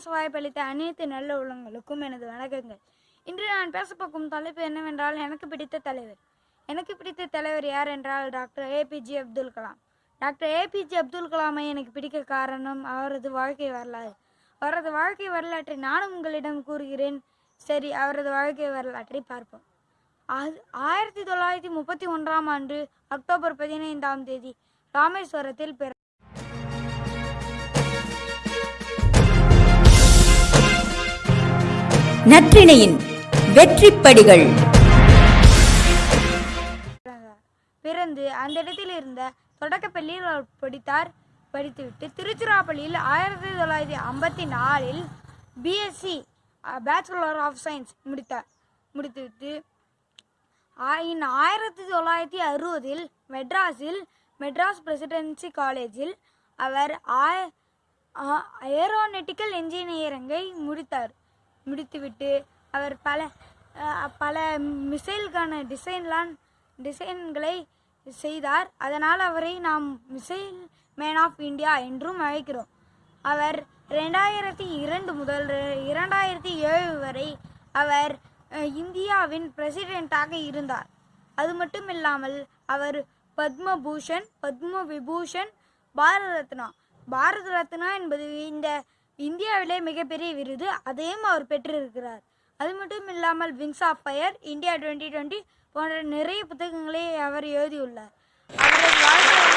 பேச வாய்ப்பளித்த அனைத்து நல்ல உள்ளங்களுக்கும் எனது வணக்கங்கள். இன்று நான் பேசப்போக்கும் தலைப்பு என்னவென்றால் எனக்கு பிடித்த தலைவர். எனக்கு பிடித்த தலைவர் யார் என்றால் டாக்டர் ஏபிஜே அப்துல் கலாம். டாக்டர் ஏபிஜே அப்துல் கலாமை எனக்கு பிடிக்க காரணம் அவரது வாழ்க்கை வரலாறு. அவரது வாழ்க்கை வரலாற்றை நானும் உங்களிடம் கூறுகிறேன். சரி அவரது வாழ்க்கை வரலாற்றை பார்ப்போம். ஆ- ஆயிரத்தி தொள்ளாயிரத்தி முப்பத்தி ஒன்றாம் ஆண்டு அக்டோபர் பதினைந்தாம் தேதி ராமேஸ்வரத்தில் பிற நற்றிணையின் வெற்றிப்படிகள். படிகள் பிறந்து அந்த இடத்தில் இருந்த தொடக்கப்பள்ளியில் அவர் படித்தார். படித்துவிட்டு திருச்சிராப்பள்ளியில் ஆயிரத்தி தொள்ளாயிரத்தி ஐம்பத்தி நாலில் பிஎஸ்சி பேச்சுலர் ஆஃப் சயின்ஸ் முடித்தார். முடித்துவிட்டு ஆ- இன் ஆயிரத்தி தொள்ளாயிரத்தி அறுபதில் மெட்ராஸில் மெட்ராஸ் பிரசிடென்சி காலேஜில் அவர் ஆய- ஆ- ஏரோனெட்டிக்கல் இன்ஜினியரிங்கை முடித்தார். முடித்துவிட்டு அவர் பல பல மிசைலுக்கான டிசைன்லாம் டிசைன்களை செய்தார். அதனால் அவரை நாம் மிசைல் மேன் ஆஃப் இந்தியா என்றும் அழைக்கிறோம். அவர் ரெண்டாயிரத்தி இரண்டு முதல் ரெ- இரண்டாயிரத்தி ஏழு வரை அவர் இந்தியாவின் பிரசிடென்ட்டாக இருந்தார். அது மட்டும் இல்லாமல் அவர் பத்மபூஷன் பத்ம விபூஷன் பாரத ரத்னா பாரத ரத்னா என்பது இந்த இந்தியாவிலே மிகப்பெரிய விருது அதையும் அவர் பெற்றிருக்கிறார். அது மட்டும் இல்லாமல் wings of fire India twenty twenty போன்ற நிறைய புத்தகங்களை அவர் எழுதியுள்ளார். அவரது வாழ்க்கை